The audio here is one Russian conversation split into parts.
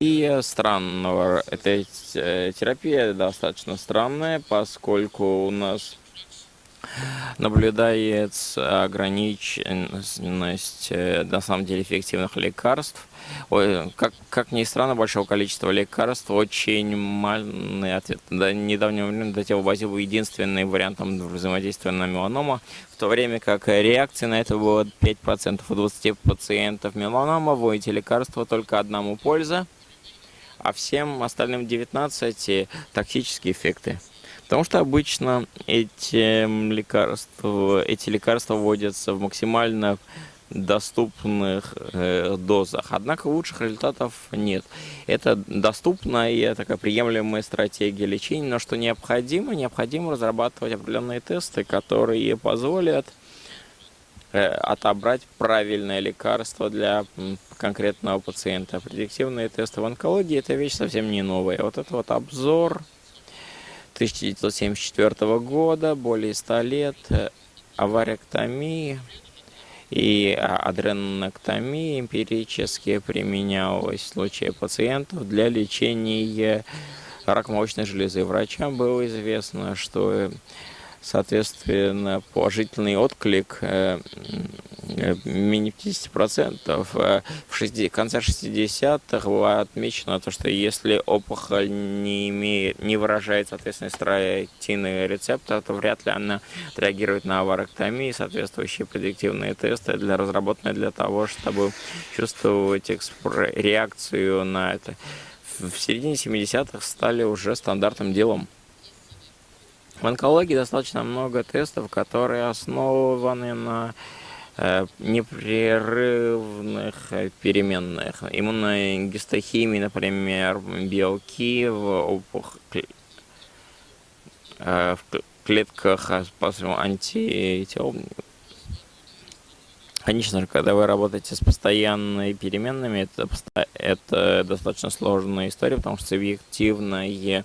И странного, эта терапия достаточно странная, поскольку у нас наблюдается ограниченность, э, на самом деле, эффективных лекарств. Как, как ни странно, большого количества лекарств, очень малый ответ. До недавнего времени Датилобазил был единственным вариантом взаимодействия на меланома, в то время как реакции на это было 5% у 20 пациентов меланома, в эти лекарства только одному польза, а всем остальным 19 токсические эффекты. Потому что обычно эти лекарства, эти лекарства вводятся в максимально доступных э, дозах. Однако лучших результатов нет. Это доступная такая приемлемая стратегия лечения, но что необходимо? Необходимо разрабатывать определенные тесты, которые позволят э, отобрать правильное лекарство для конкретного пациента. Предиктивные тесты в онкологии – это вещь совсем не новая. Вот это вот обзор 1974 года, более 100 лет, э, аваректомии и адреноктомия эмпирически применялась в случае пациентов для лечения рака молочной железы. Врачам было известно, что соответственно, положительный отклик э, менее 50%. Э, в 60, конце 60-х было отмечено то, что если опухоль не, имеет, не выражает, соответственно, строительный рецептор, то вряд ли она реагирует на аваректомии, соответствующие предиктивные тесты для разработанные для того, чтобы чувствовать реакцию на это. В середине 70-х стали уже стандартным делом. В онкологии достаточно много тестов, которые основаны на э, непрерывных переменных. Иммуногистохимии, например, белки в, опух... э, в клетках антител Конечно когда вы работаете с постоянными переменными, это, это достаточно сложная история, потому что субъективное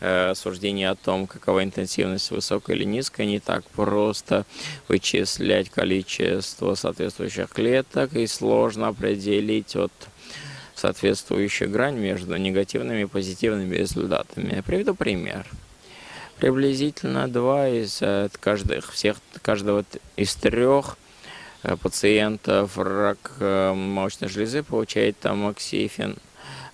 э, суждение о том, какова интенсивность высокая или низкая, не так просто вычислять количество соответствующих клеток, и сложно определить от соответствующую грань между негативными и позитивными результатами. Я приведу пример. Приблизительно два из э, каждых, всех, каждого из трех пациентов рак э, молочной железы получает тамоксифен.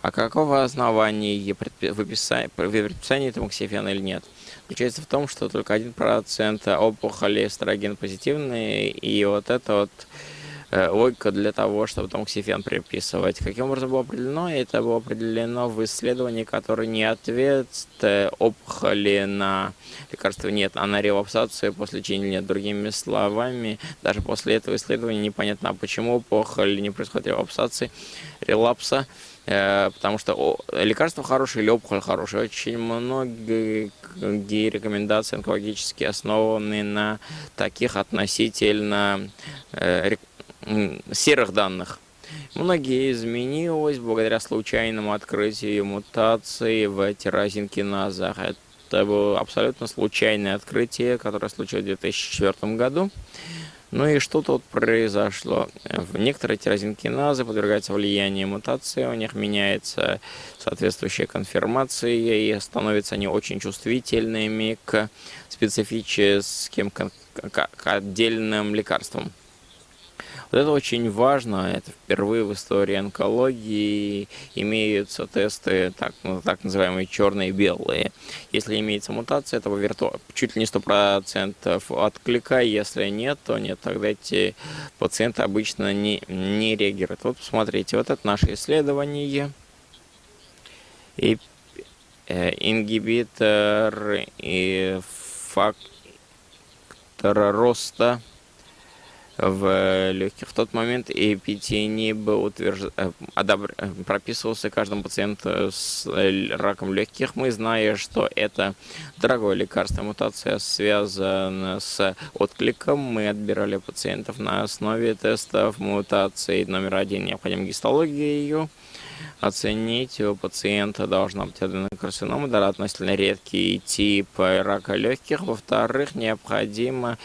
А какого основания выписания, предписания тамоксифена или нет? Заключается в том, что только 1% опухоли эстроген позитивные, и вот это вот Э, логика для того, чтобы тамоксифен приписывать. Каким образом было определено? Это было определено в исследовании, которое не ответ опухоли на лекарство нет, а на релапсацию после лечения нет. Другими словами, даже после этого исследования непонятно, а почему опухоль не происходит релапсации, релапса, э, потому что лекарство хорошее или опухоль хорошая. Очень многие рекомендации онкологические основаны на таких относительно э, серых данных. Многие изменилось благодаря случайному открытию мутации в тирозинкиназах. Это было абсолютно случайное открытие, которое случилось в 2004 году. Ну и что тут произошло? Некоторые тирозинкиназы подвергаются влиянию мутации, у них меняется соответствующая конфирмация, и становятся они очень чувствительными к специфическим, к отдельным лекарствам. Вот это очень важно, это впервые в истории онкологии имеются тесты, так, ну, так называемые черные и белые. Если имеется мутация, это вирту... чуть ли не 100% отклика, если нет, то нет, тогда эти пациенты обычно не, не реагируют. Вот посмотрите, вот это наше исследование. И э, ингибитор и фактор роста в легких. В тот момент эпитинип утвержд... Э, одобр... Э, прописывался каждому пациенту с раком легких. Мы, зная, что это дорогое лекарство, мутация связана с откликом, мы отбирали пациентов на основе тестов мутации номер один. Необходима гистология ее оценить у пациента должна быть аденокарцинома, да, относительно редкий тип рака легких. Во-вторых, необходимо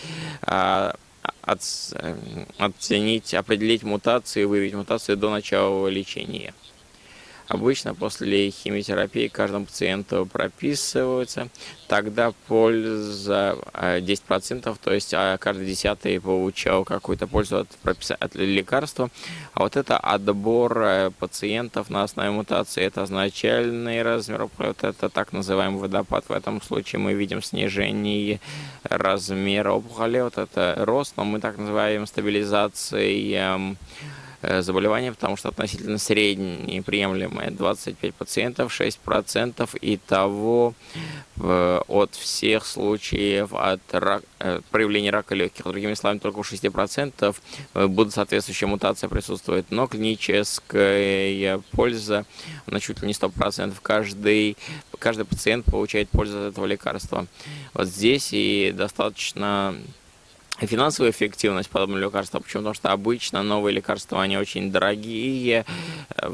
а, оценить, определить мутации, выявить мутации до начала лечения. Обычно после химиотерапии каждому пациенту прописываются, тогда польза 10%, э, то есть а, каждый десятый получал какую-то пользу от, от лекарства. А вот это отбор э, пациентов на основе мутации, это значительный размер, вот это так называемый водопад. В этом случае мы видим снижение размера опухоли, вот это рост, но мы так называем стабилизацией Э, заболевания, потому что относительно средние приемлемые 25 пациентов, 6% и того от всех случаев от рак, э, проявления рака легких. Другими словами, только у 6% э, будут соответствующие мутации присутствовать, но клиническая польза на чуть ли не 100%. Каждый, каждый пациент получает пользу от этого лекарства. Вот здесь и достаточно финансовая эффективность подобного лекарства. Почему? Потому что обычно новые лекарства, они очень дорогие, э,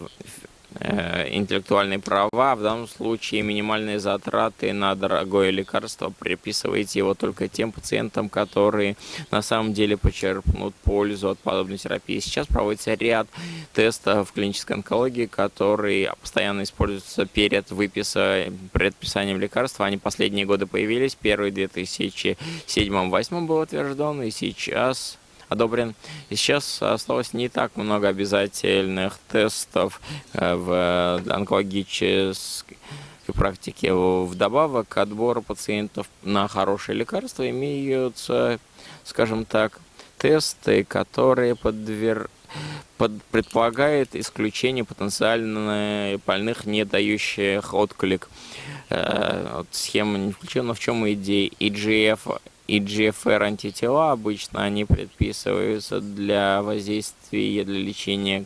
интеллектуальные права, в данном случае минимальные затраты на дорогое лекарство приписываете его только тем пациентам, которые на самом деле почерпнут пользу от подобной терапии. Сейчас проводится ряд тестов в клинической онкологии, которые постоянно используются перед выписом, предписанием лекарства. Они последние годы появились. Первый в 2007-2008 был утвержден, и сейчас одобрен. И сейчас осталось не так много обязательных тестов э, в онкологической практике. Вдобавок к отбору пациентов на хорошие лекарства имеются, скажем так, тесты, которые подвер... под... предполагают исключение потенциально больных, не дающих отклик. Э, вот схема не включена, но в чем идея? EGF и GFR антитела обычно они предписываются для воздействия, для лечения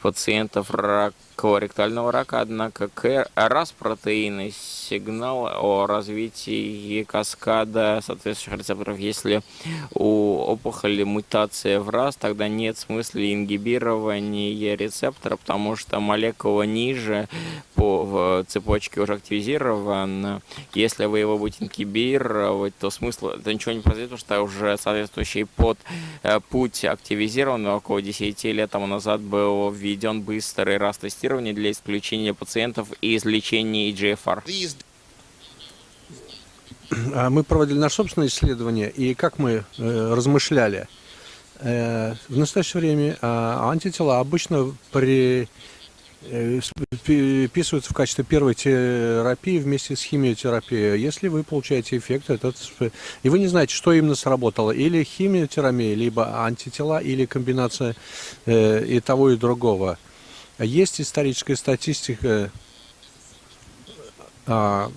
пациентов рак колоректального рака, однако раз протеинный сигнал о развитии каскада соответствующих рецепторов. Если у опухоли мутация в раз, тогда нет смысла ингибирования рецептора, потому что молекула ниже по цепочке уже активизирована. Если вы его будете ингибировать, то смысла это ничего не произойдет, потому что уже соответствующий под э, путь активизирован. Около 10 лет тому назад был введен быстрый раз тестирования тестирования для исключения пациентов из лечения EGFR? А мы проводили наше собственное исследование, и как мы э, размышляли, э, в настоящее время э, антитела обычно при э, вписываются в качестве первой терапии вместе с химиотерапией. Если вы получаете эффект, этот, и вы не знаете, что именно сработало, или химиотерапия, либо антитела, или комбинация э, и того, и другого – есть историческая статистика, а,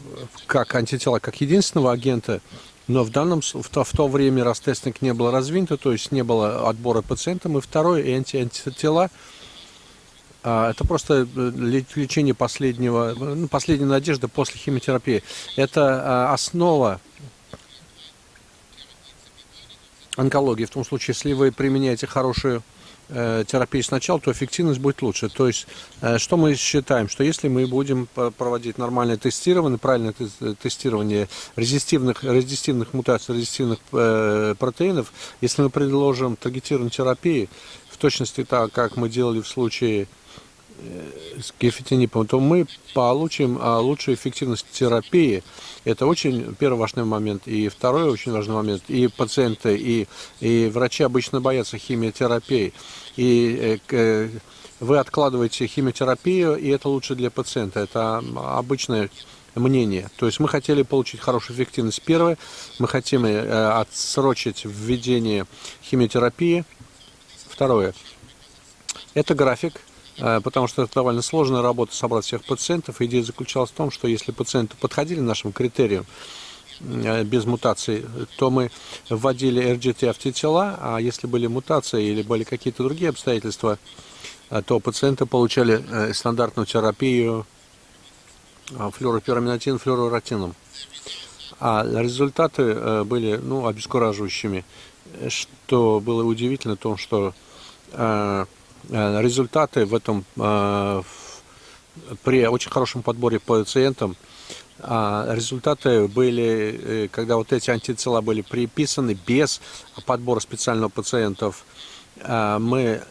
как антитела, как единственного агента, но в данном в то, в то время раз тестинг не было развинто, то есть не было отбора пациентам, и второе, и анти антитела, а, это просто э, лечение последнего, ну, последней надежды после химиотерапии. Это а, основа онкологии, в том случае, если вы применяете хорошую терапии сначала, то эффективность будет лучше. То есть, э, что мы считаем? Что если мы будем проводить нормальное тестирование, правильное тестирование резистивных, резистивных мутаций, резистивных э, протеинов, если мы предложим таргетированную терапию, в точности так, как мы делали в случае с гефитинипом, то мы получим а, лучшую эффективность терапии. Это очень первый важный момент. И второй очень важный момент. И пациенты, и, и врачи обычно боятся химиотерапии. И э, вы откладываете химиотерапию, и это лучше для пациента. Это обычное мнение. То есть мы хотели получить хорошую эффективность. Первое, мы хотим э, отсрочить введение химиотерапии. Второе, это график, Э, потому что это довольно сложная работа собрать всех пациентов. Идея заключалась в том, что если пациенты подходили нашим критериям э, без мутаций, то мы вводили RGT антитела, а если были мутации или были какие-то другие обстоятельства, э, то пациенты получали стандартную терапию флюоропираминатин, флюороротином. А результаты были ну, обескураживающими. Что было удивительно, в том, что Э, результаты в этом э, при очень хорошем подборе пациентам А результаты были, э, когда вот эти антитела были приписаны без подбора специального пациентов, мы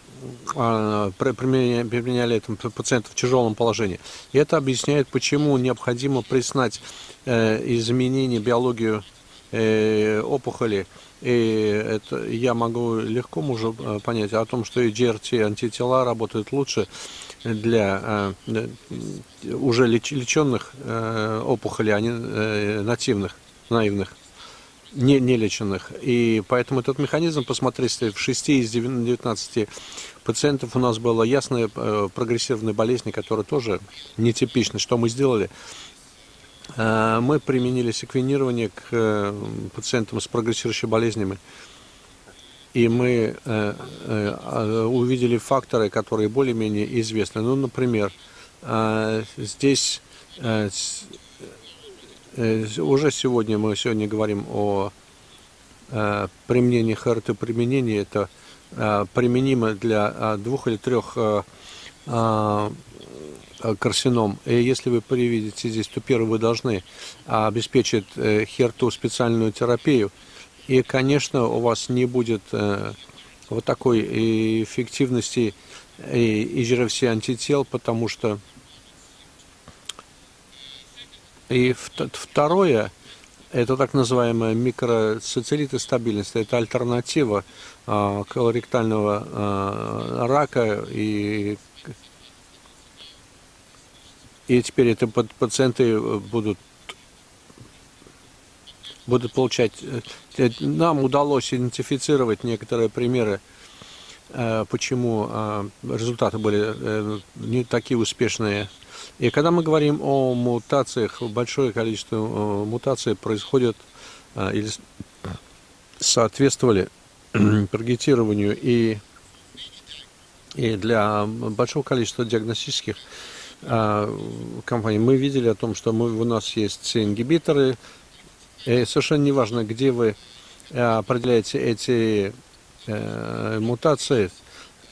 применяли этому пациенту в тяжелом положении. И это объясняет, почему необходимо признать э, изменение биологию э, опухоли. И это я могу легко уже понять о том, что и GRT антитела работают лучше для э, уже леченных э, опухолей, а не э, нативных, наивных, не, не леченных. И поэтому этот механизм, посмотрите, в 6 из 19 пациентов у нас была ясная прогрессивная болезнь, которая тоже нетипична. Что мы сделали? Мы применили секвенирование к пациентам с прогрессирующими болезнями и мы э, э, увидели факторы, которые более-менее известны. Ну, например, э, здесь э, э, уже сегодня мы сегодня говорим о э, применении ХРТ. Применение это э, применимо для э, двух или трех э, э, карцином. И если вы приведете здесь, то первое вы должны обеспечить э, херту специальную терапию – и, конечно, у вас не будет э, вот такой эффективности и жировси антител, потому что и второе, это так называемая микроцицелиты стабильность, это альтернатива э, колоректального э, рака и и теперь это пациенты будут будут получать. Э, нам удалось идентифицировать некоторые примеры, э, почему э, результаты были не такие успешные. И когда мы говорим о мутациях, большое количество мутаций происходит или соответствовали таргетированию и, и для большого количества диагностических компаний. Мы видели о том, что мы, у нас есть ингибиторы, и совершенно неважно, где вы э, определяете эти э, мутации.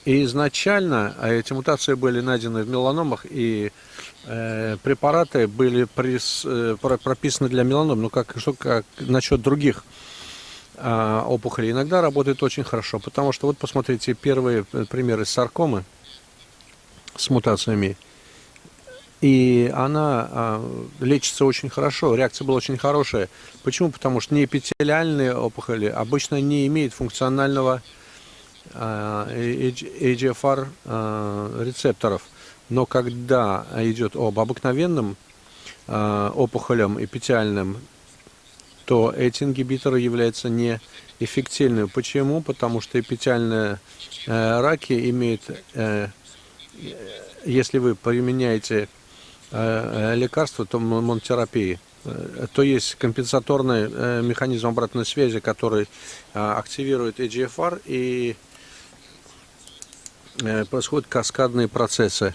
И изначально а эти мутации были найдены в меланомах, и э, препараты были прис, э, прописаны для меланом, но как, что, как насчет других э, опухолей. Иногда работает очень хорошо, потому что вот посмотрите первые примеры саркомы с мутациями и она а, лечится очень хорошо, реакция была очень хорошая. Почему? Потому что неэпителиальные опухоли обычно не имеют функционального EGFR а, рецепторов. Но когда идет об обыкновенном а, опухолям эпителиальным, то эти ингибиторы являются неэффективными. Почему? Потому что эпителиальные э, раки имеют, э, если вы применяете Э, э, лекарства, то монотерапии, э, то есть компенсаторный механизм обратной связи, который активирует EGFR и происходят каскадные процессы.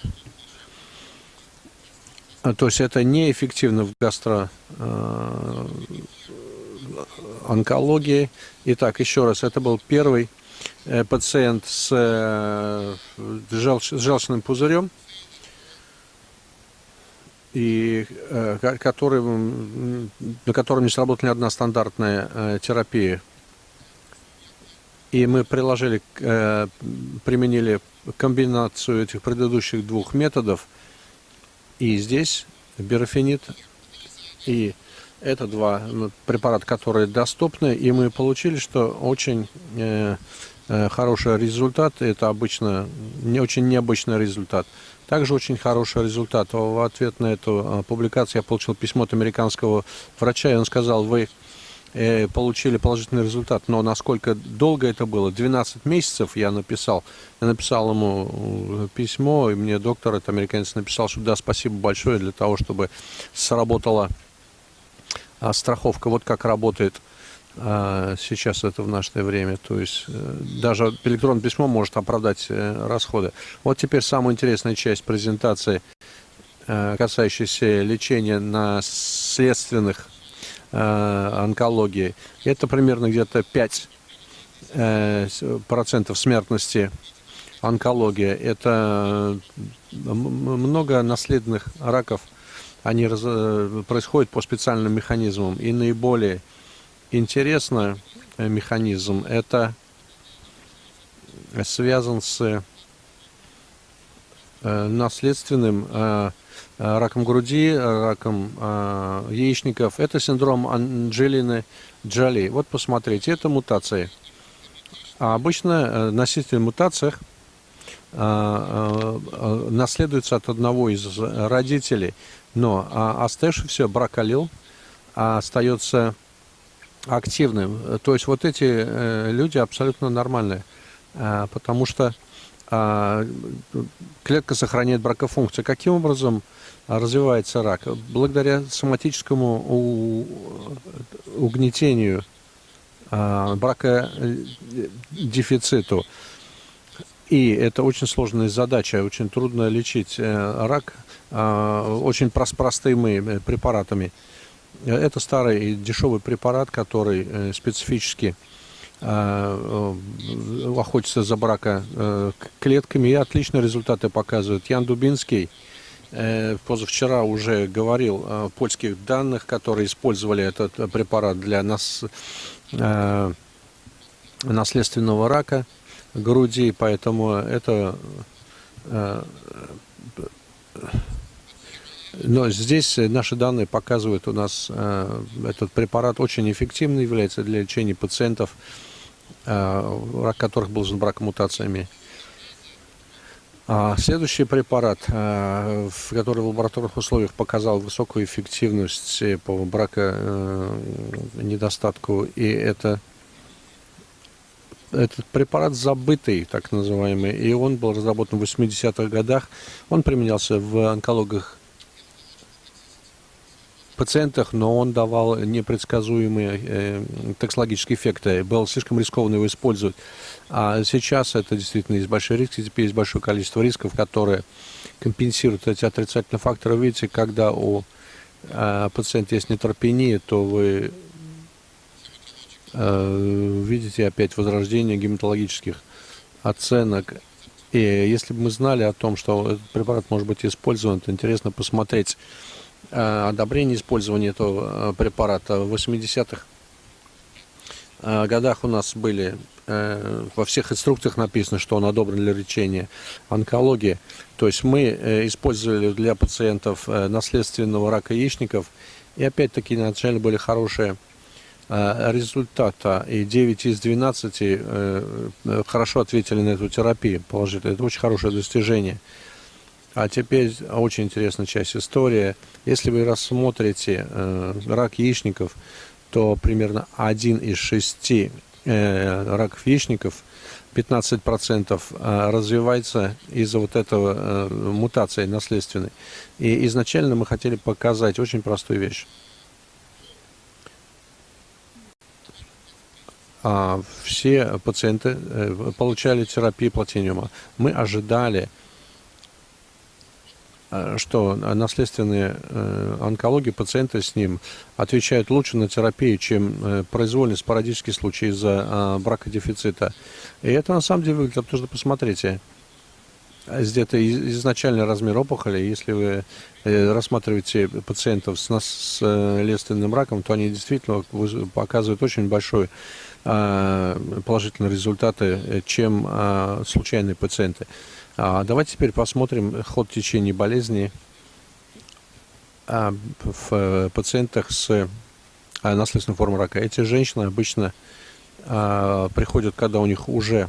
То есть это неэффективно в гастроонкологии. Итак, еще раз, это был первый пациент с желчным пузырем и э, который, на котором не сработала ни одна стандартная э, терапия. И мы приложили, э, применили комбинацию этих предыдущих двух методов. И здесь бирофенит и это два препарата, которые доступны. И мы получили, что очень э, хороший результат. Это обычно не очень необычный результат. Также очень хороший результат. В ответ на эту а, публикацию я получил письмо от американского врача, и он сказал, вы э, получили положительный результат, но насколько долго это было, 12 месяцев я написал, я написал ему э, письмо, и мне доктор, это американец, написал, что да, спасибо большое для того, чтобы сработала а, страховка, вот как работает сейчас это в наше время. То есть э, даже электронное письмо может оправдать э, расходы. Вот теперь самая интересная часть презентации, э, касающаяся лечения наследственных онкологии. Это примерно где-то 5 процентов смертности онкология. Это много наследных раков они раз, э, происходят по специальным механизмам. И наиболее интересный э, механизм это связан с наследственным раком груди, раком яичников. Это синдром Анджелины Джоли. Вот посмотрите, это мутации. А обычно носитель мутациях наследуется от одного из родителей. Но а, оставшийся брак алил остается активным. То есть вот эти э, люди абсолютно нормальные, э, потому что э, клетка сохраняет бракофункцию. Каким образом развивается рак? Благодаря соматическому угнетению, э, бракодефициту. И это очень сложная задача, очень трудно лечить э, рак э, очень простыми препаратами. Это старый дешевый препарат, который специфически э, охотится за брака клетками и отличные результаты показывает. Ян Дубинский позавчера уже говорил о польских данных, которые использовали этот препарат для нас, наследственного рака груди, поэтому это... Э, но здесь наши данные показывают, у нас э, этот препарат очень эффективный является для лечения пациентов, э, рак которых был бракомутациями. А следующий препарат, который в лабораторных условиях показал высокую эффективность по браконедостатку, и это этот препарат забытый, так называемый, и он был разработан в 80-х годах. Он применялся в онкологах пациентах, но он давал непредсказуемые э, токсологические эффекты. Было слишком рискованно его использовать. А сейчас это действительно есть большой риск, и теперь есть большое количество рисков, которые компенсируют эти отрицательные факторы. Видите, когда у э, пациента есть нейтропения, то вы Э, видите опять возрождение гематологических оценок. И если бы мы знали о том, что этот препарат может быть использован, то интересно посмотреть одобрение использования этого э, препарата. В 80-х годах у нас были во всех инструкциях написано, что он одобрен для лечения онкологии. То есть мы использовали для пациентов наследственного рака яичников. И опять-таки изначально были хорошие Э, результата, и 9 из 12 э, э, хорошо ответили на эту терапию положительно. Это очень хорошее достижение. А теперь очень интересная часть истории. Если вы рассмотрите рак яичников, то примерно один из шести раков яичников 15% развивается из-за вот этого мутации наследственной. И изначально мы хотели показать очень простую вещь. а, все пациенты э, получали терапию платиниума. Мы ожидали, э, что наследственные э, онкологии пациенты с ним отвечают лучше на терапию, чем произвольный спорадический случай из-за а, бракодефицита. И это на самом деле выглядит, потому что посмотрите, где-то изначальный размер опухоли, если вы рассматриваете пациентов с наследственным раком, то они действительно показывают очень большой Э, положительные результаты, э, чем э, случайные пациенты. А давайте теперь посмотрим ход течения болезни в пациентах с наследственной формой рака. Эти женщины обычно приходят, когда у них уже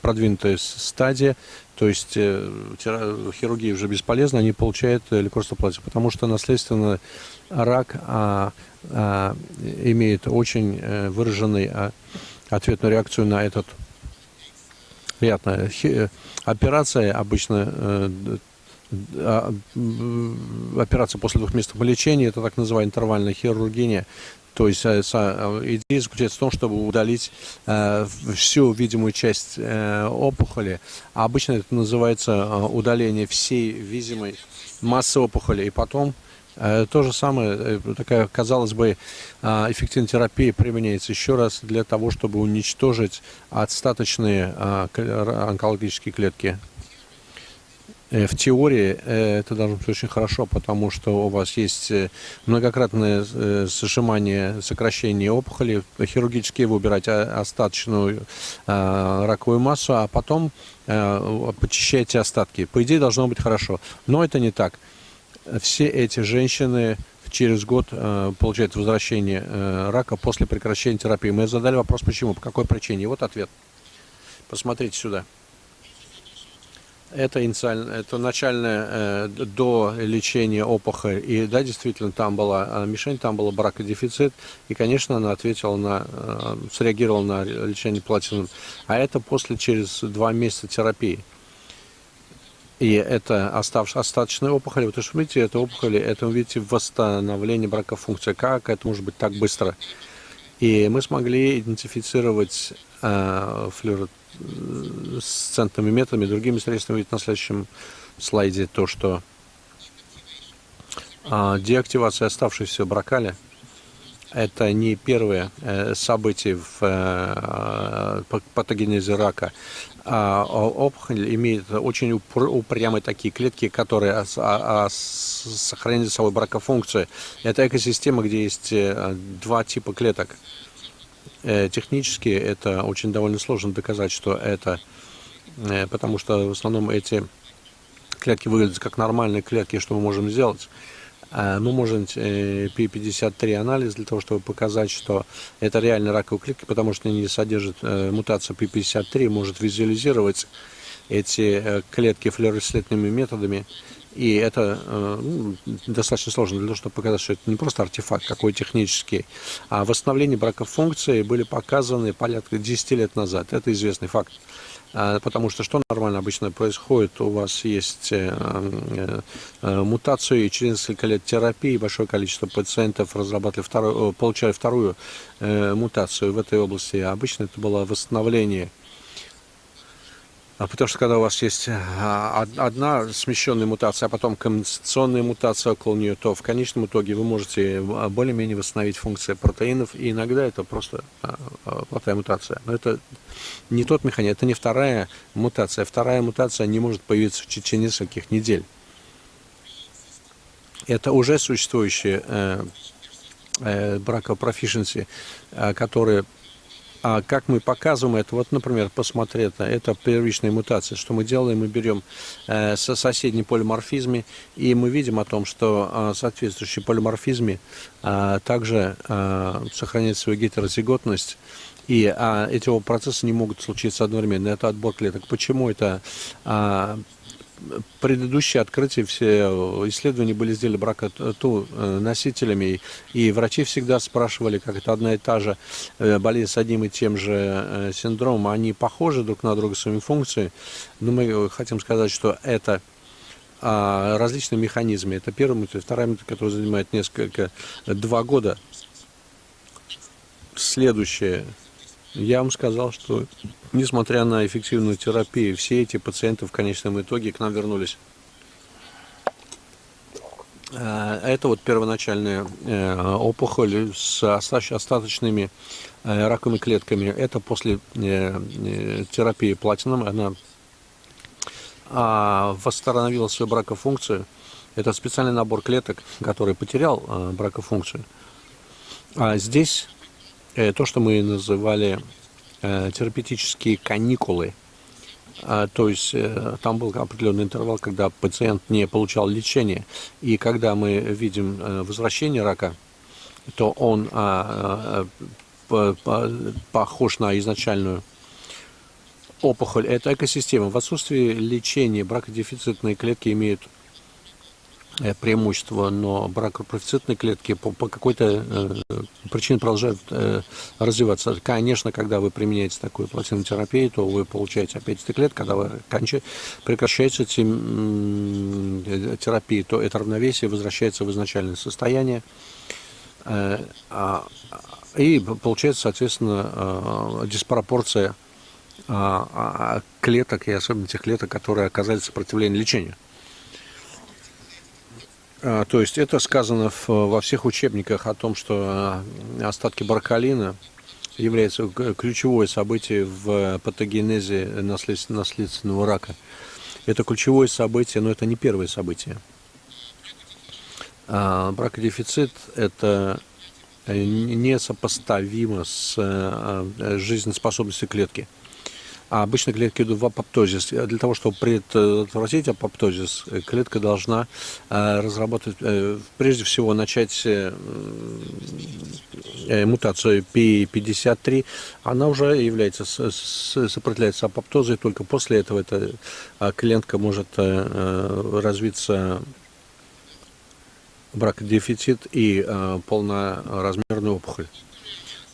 продвинутая стадия, то есть хирургия уже бесполезна, они получают лекарство платья, потому что наследственный рак а, а, имеет очень э, выраженный а, ответную реакцию на этот приятная э, операция обычно э, а, операция после двухмесячного лечения это так называемая интервальная хирургия то есть идея заключается в том, чтобы удалить всю видимую часть опухоли. Обычно это называется удаление всей видимой массы опухоли. И потом Э, то же самое, э, такая, казалось бы, а, эффективная терапия применяется еще раз для того, чтобы уничтожить остаточные а, онкологические клетки. Э, в теории э, это должно быть очень хорошо, потому что у вас есть э, многократное сжимание, сокращение опухоли, хирургически вы убираете остаточную раковую массу, а потом почищаете остатки. По идее, должно быть хорошо. Но это не так. Все эти женщины через год получают возвращение рака после прекращения терапии. Мы задали вопрос, почему, по какой причине. И вот ответ. Посмотрите сюда. Это, это начальное э, до лечения опухоль. И да, действительно, там была э, мишень, там был бракодефицит. И, конечно, она ответила на, э, среагировала на лечение платином. А это после, через два месяца терапии. И это оставшая, остаточная опухоль. Вот вы видите, это опухоли, это вы видите восстановление бракофункции. Как это может быть так быстро? И мы смогли идентифицировать э, флюорет с центными методами, другими средствами. Видите на следующем слайде то, что а, деактивация оставшейся бракали это не первое э, событие в э, патогенезе рака. А опухоль имеет очень упрямые такие клетки, которые а, сохраняют за собой бракофункцию. Это экосистема, где есть э, два типа клеток – технически это очень довольно сложно доказать, что это, потому что в основном эти клетки выглядят как нормальные клетки, что мы можем сделать. А, мы можем P53 анализ для того, чтобы показать, что это реально раковые клетки, потому что они содержат э, мутацию P53, может визуализировать эти клетки флюоресцентными методами и это э, ну, достаточно сложно для того, чтобы показать, что это не просто артефакт какой технический, а восстановление бракофункции были показаны порядка 10 лет назад. Это известный факт. А, потому что что нормально обычно происходит? У вас есть э, э, мутацию, и через несколько лет терапии большое количество пациентов разрабатывали вторую, получали вторую мутацию в этой области. Обычно это было восстановление потому что когда у вас есть а, одна смещенная мутация, а потом комбинационная мутация около нее, то в конечном итоге вы можете а, более-менее восстановить функции протеинов. И иногда это просто плохая мутация. Но это не тот механизм, это не вторая мутация. Вторая мутация не может появиться в течение нескольких недель. Это уже существующие э, э, бракопрофишенси, э, которые а как мы показываем это? Вот, например, посмотри, это, первичная мутация. Что мы делаем? Мы берем э, со соседней полиморфизме, и мы видим о том, что э, соответствующие полиморфизме э, также э, сохраняют свою гетерозиготность, и а, эти процессы не могут случиться одновременно. Это отбор клеток. Почему это а, предыдущие открытия, все исследования были сделаны бракоту э, носителями, и врачи всегда спрашивали, как это одна и та же э, болезнь с одним и тем же э, синдромом, они похожи друг на друга своими функциями, но мы хотим сказать, что это а, различные механизмы. Это первый метод. Второй метод, который занимает несколько, два года. Следующее я вам сказал, что несмотря на эффективную терапию, все эти пациенты в конечном итоге к нам вернулись. Э, это вот первоначальная э, опухоль с остаточными э, раковыми клетками. Это после терапии платином. Она а, восстановила свою бракофункцию. Это специальный набор клеток, который потерял бракофункцию. А здесь то, что мы называли э, терапевтические каникулы. А, то есть э, там был определенный интервал, когда пациент не получал лечения. И когда мы видим возвращение рака, то он а, похож на изначальную опухоль. Это экосистема. В отсутствии лечения бракодефицитные клетки имеют Э, преимущество, но бракопрофицитные клетки по, по какой-то э, причине продолжают э, развиваться. Конечно, когда вы применяете такую платиновую терапию, то вы получаете опять эти клетки, когда вы кончаете, прекращаете эти, э, терапии, то это равновесие возвращается в изначальное состояние. Э, э, и получается, соответственно, э, диспропорция э, клеток, и особенно тех клеток, которые оказали сопротивление лечению. А, то есть это сказано во всех учебниках о том, что а, остатки баркалина являются ключевое событие в патогенезе наследственного рака. Это ключевое событие, но это не первое событие. А, бракодефицит – это несопоставимо с жизнеспособностью клетки. А обычно клетки идут в апоптозис. Для того, чтобы предотвратить апоптозис, клетка должна разработать, прежде всего, начать мутацию P53. Она уже является, сопротивляется апоптозу, только после этого эта клетка может развиться бракодефицит и полноразмерную опухоль.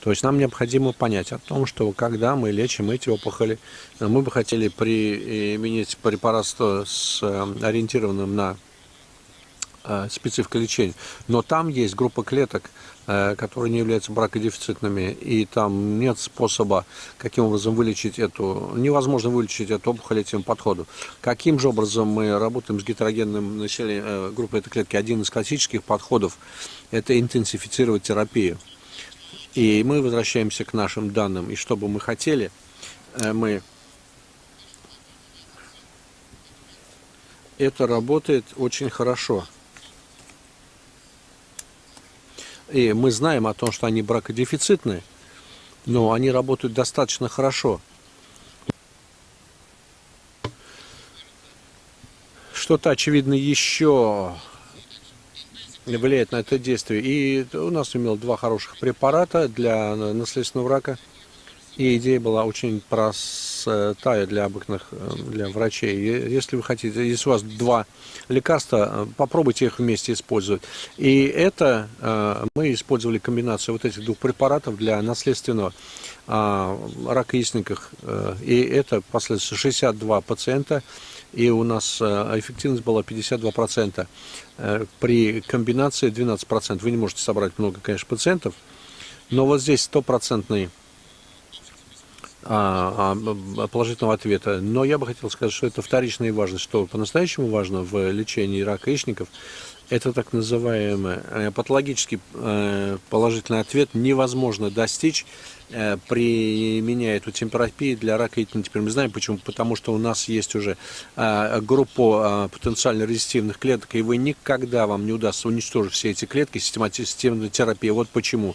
То есть нам необходимо понять о том, что когда мы лечим эти опухоли, мы бы хотели применить препарат с ориентированным на специфика лечения. Но там есть группа клеток, которые не являются бракодефицитными, и там нет способа, каким образом вылечить эту, невозможно вылечить эту опухоль этим подходом. Каким же образом мы работаем с гетерогенным населением группой этой клетки? Один из классических подходов – это интенсифицировать терапию. И мы возвращаемся к нашим данным. И что бы мы хотели, э, мы... Это работает очень хорошо. И мы знаем о том, что они бракодефицитные, но они работают достаточно хорошо. Что-то, очевидно, еще влияет на это действие. И у нас имел два хороших препарата для наследственного рака. И идея была очень простая для обыкновенных, э, для врачей. Если вы хотите, если у вас два лекарства, э, попробуйте их вместе использовать. И это э, мы использовали комбинацию вот этих двух препаратов для наследственного рака яичников. И это последствия 62 пациента и у нас эффективность была 52%. При комбинации 12%. Вы не можете собрать много, конечно, пациентов, но вот здесь стопроцентный а, а, положительного ответа. Но я бы хотел сказать, что это вторичная важность, что по-настоящему важно в лечении рака яичников, это так называемый э, патологический э, положительный ответ невозможно достичь, э, применяя эту темперапию для рака яичника. Теперь мы знаем почему. Потому что у нас есть уже группа потенциально резистивных клеток, и вы никогда вам не удастся уничтожить все эти клетки системной терапии. Вот почему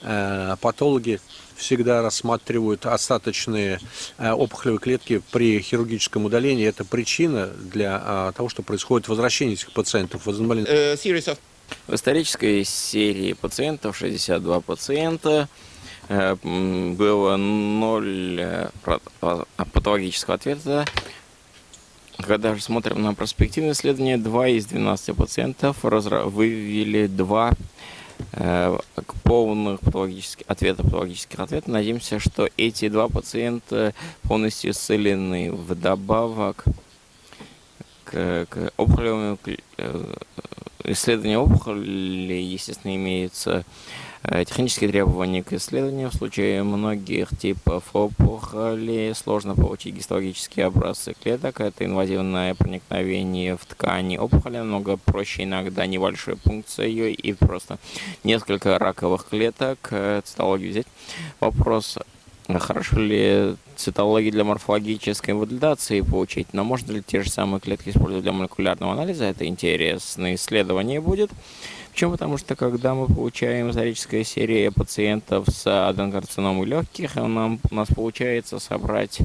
патологи всегда рассматривают остаточные э, опухолевые клетки при хирургическом удалении. Это причина для того, что происходит возвращение этих пациентов. Э, в исторической серии пациентов 62 пациента э, было 0 патологического ответа. Когда же смотрим на проспективное исследование, 2 из 12 пациентов выявили 2 Э, полных патологических ответов, патологических ответов. Надеемся, что эти два пациента полностью исцелены. Вдобавок к, к опухолевым э, исследованию опухоли, естественно, имеются Э, технические требования к исследованию. В случае многих типов опухоли сложно получить гистологические образцы клеток. Это инвазивное проникновение в ткани опухоли. Намного проще иногда небольшой пункцией и просто несколько раковых клеток. Э, цитологию взять. Вопрос Хорошо ли цитологии для морфологической валидации получить, но можно ли те же самые клетки использовать для молекулярного анализа? Это интересное исследование будет. Почему? Потому что когда мы получаем историческая серия пациентов с аденокарциномой легких, нам, у нас получается собрать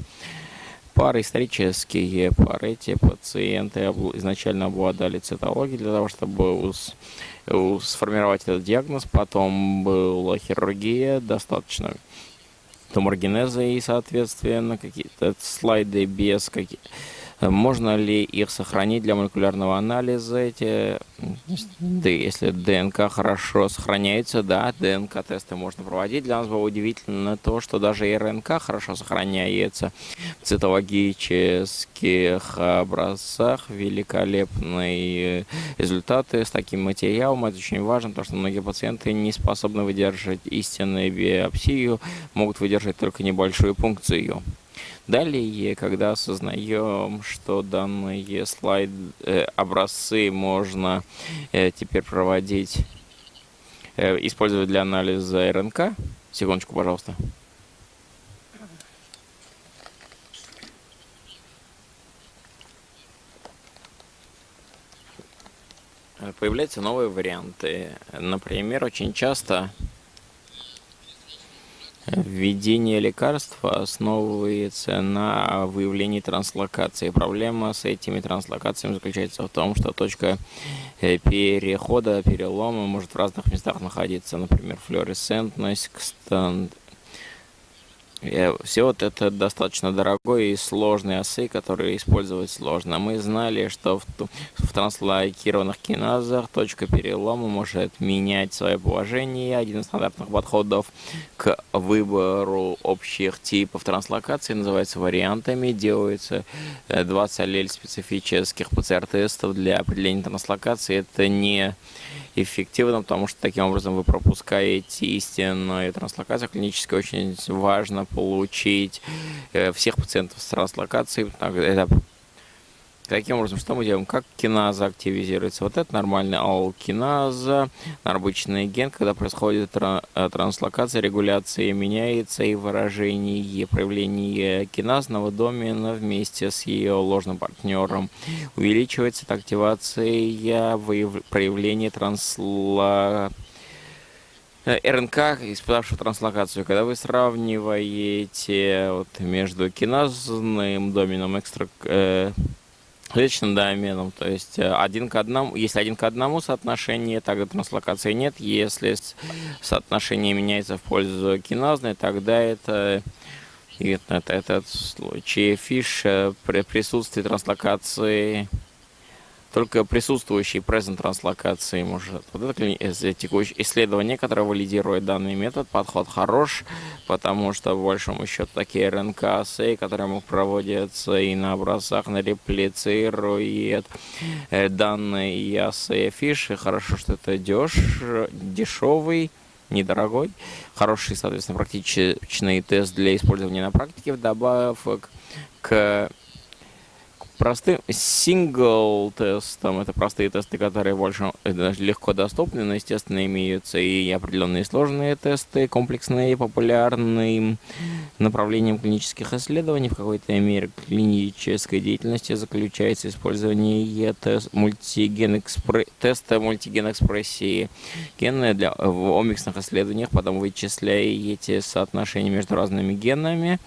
пары исторические пары. Эти пациенты изначально обладали цитологией для того, чтобы сформировать этот диагноз. Потом была хирургия, достаточно туморгенеза и, соответственно, какие-то слайды без каких можно ли их сохранить для молекулярного анализа? Эти, да, если ДНК хорошо сохраняется, да, ДНК-тесты можно проводить. Для нас было удивительно то, что даже РНК хорошо сохраняется в цитологических образцах. Великолепные результаты с таким материалом. Это очень важно, потому что многие пациенты не способны выдержать истинную биопсию, могут выдержать только небольшую пункцию. Далее, когда осознаем, что данные слайд э, образцы можно э, теперь проводить, э, использовать для анализа РНК. Секундочку, пожалуйста. Э, появляются новые варианты. Например, очень часто Введение лекарства основывается на выявлении транслокации. Проблема с этими транслокациями заключается в том, что точка э, перехода, перелома может в разных местах находиться. Например, флуоресцентность, Э, все вот это достаточно дорогой и сложный осы, которые использовать сложно. Мы знали, что в, в транслокированных киназах точка перелома может менять свое положение. Один из стандартных подходов к выбору общих типов транслокации называется вариантами. Делается 20 аллель специфических ПЦР-тестов для определения транслокации. Это не эффективно, потому что таким образом вы пропускаете истинную транслокацию. Клинически очень важно получить э, всех пациентов с транслокацией. Это Таким образом, что мы делаем? Как киназа активизируется? Вот это нормальный алкиназа, нарбычный ген, когда происходит э, транслокация, регуляция меняется, и выражение проявления киназного домена вместе с ее ложным партнером увеличивается. Активация проявления трансла э, РНК, испытавшего транслокацию, когда вы сравниваете вот, между киназным доменом экстра, э, клеточным доменом, то есть э, один к одному, если один к одному соотношение, тогда транслокации нет, если соотношение меняется в пользу киназной, тогда это это, этот случай. Фиш э, при присутствии транслокации только присутствующий present транслокации может. Вот это текущее исследование, которое валидирует данный метод, подход хорош, потому что, в большому счету, такие РНК-ассеи, которые проводятся и на образцах, на реплицирует э, данные ассеи фиши. Хорошо, что это деш, дешевый, недорогой, хороший, соответственно, практичный тест для использования на практике, вдобавок к простым сингл тестом это простые тесты, которые больше э, легко доступны, но, естественно, имеются и определенные сложные тесты, комплексные, популярные направлением клинических исследований. В какой-то мере клинической деятельности заключается использование тест, мультиген экспре, теста мультиген экспрессии гены для, в омиксных исследованиях, потом вычисляете соотношения между разными генами,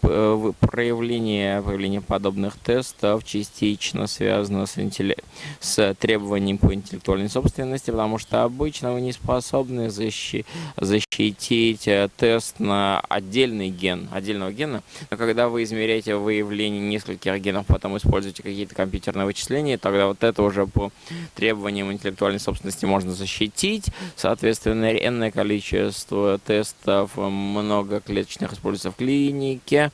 проявление, появление подобных тестов частично связано с, интелли... с требованием по интеллектуальной собственности, потому что обычно вы не способны защи... защитить э, тест на отдельный ген, отдельного гена, но когда вы измеряете выявление нескольких генов, потом используете какие-то компьютерные вычисления, тогда вот это уже по требованиям интеллектуальной собственности можно защитить. Соответственно, энное количество тестов многоклеточных используется в клинике.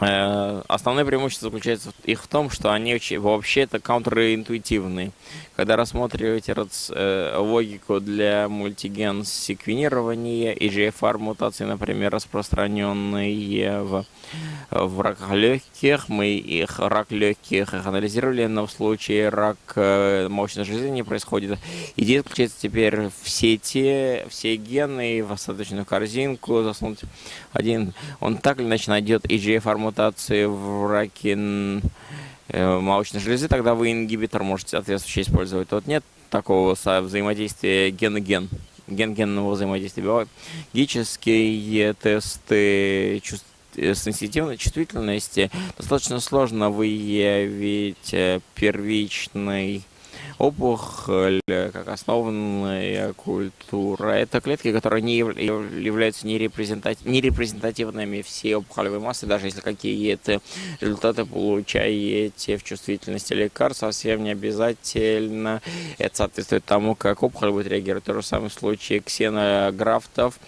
Э, основное преимущество заключается их в том, что они вообще-то контринтуитивны. Когда рассматриваете э, логику для мультиген секвенирования, EGFR мутации, например, распространенные в в раках легких. Мы их рак легких их анализировали, но в случае рак э, молочной железы не происходит. Идея заключается теперь все те, все гены в остаточную корзинку засунуть один. Он так или иначе найдет EGFR мутации в раке э, молочной железы, тогда вы ингибитор можете соответствующий использовать. Тут нет такого взаимодействия ген-ген ген-генного взаимодействия. Биологические тесты чувств Э, сенситивной чувствительности достаточно сложно выявить э, первичный опухоль как основная культура. Это клетки, которые не являются нерепрезентативными всей опухолевой массы, даже если какие-то результаты получаете в чувствительности лекарств, совсем не обязательно. Это соответствует тому, как опухоль будет реагировать. То же самое в случае ксенографтов.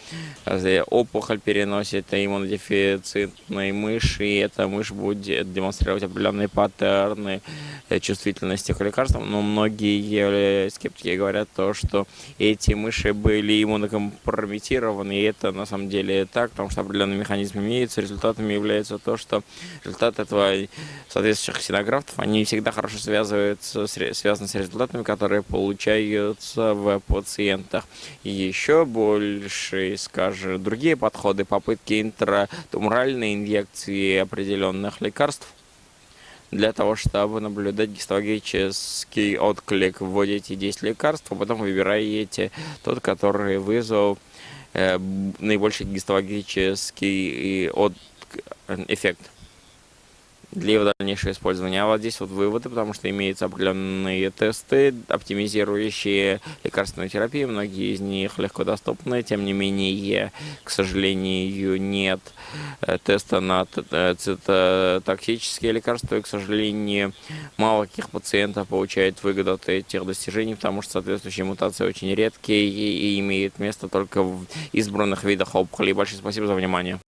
Опухоль переносит иммунодефицитной мыши, и эта мышь будет демонстрировать определенные паттерны чувствительности к лекарствам, но многие многие скептики говорят то, что эти мыши были иммунокомпрометированы, и это на самом деле так, потому что определенный механизм имеется. Результатами является то, что результат этого соответствующих ксенографтов, они всегда хорошо связываются, связаны с результатами, которые получаются в пациентах. И еще больше, скажем, другие подходы, попытки интратуморальной инъекции определенных лекарств, для того, чтобы наблюдать гистологический отклик. Вводите 10 лекарств, а потом выбираете тот, который вызвал э, наибольший гистологический от... эффект для его дальнейшего использования. А вот здесь вот выводы, потому что имеются определенные тесты, оптимизирующие лекарственную терапию. Многие из них легко доступны, тем не менее, к сожалению, нет э, теста на э, цитотоксические лекарства. И, к сожалению, мало каких пациентов получает выгоду от этих достижений, потому что соответствующие мутации очень редкие и имеют место только в избранных видах опухолей. Большое спасибо за внимание.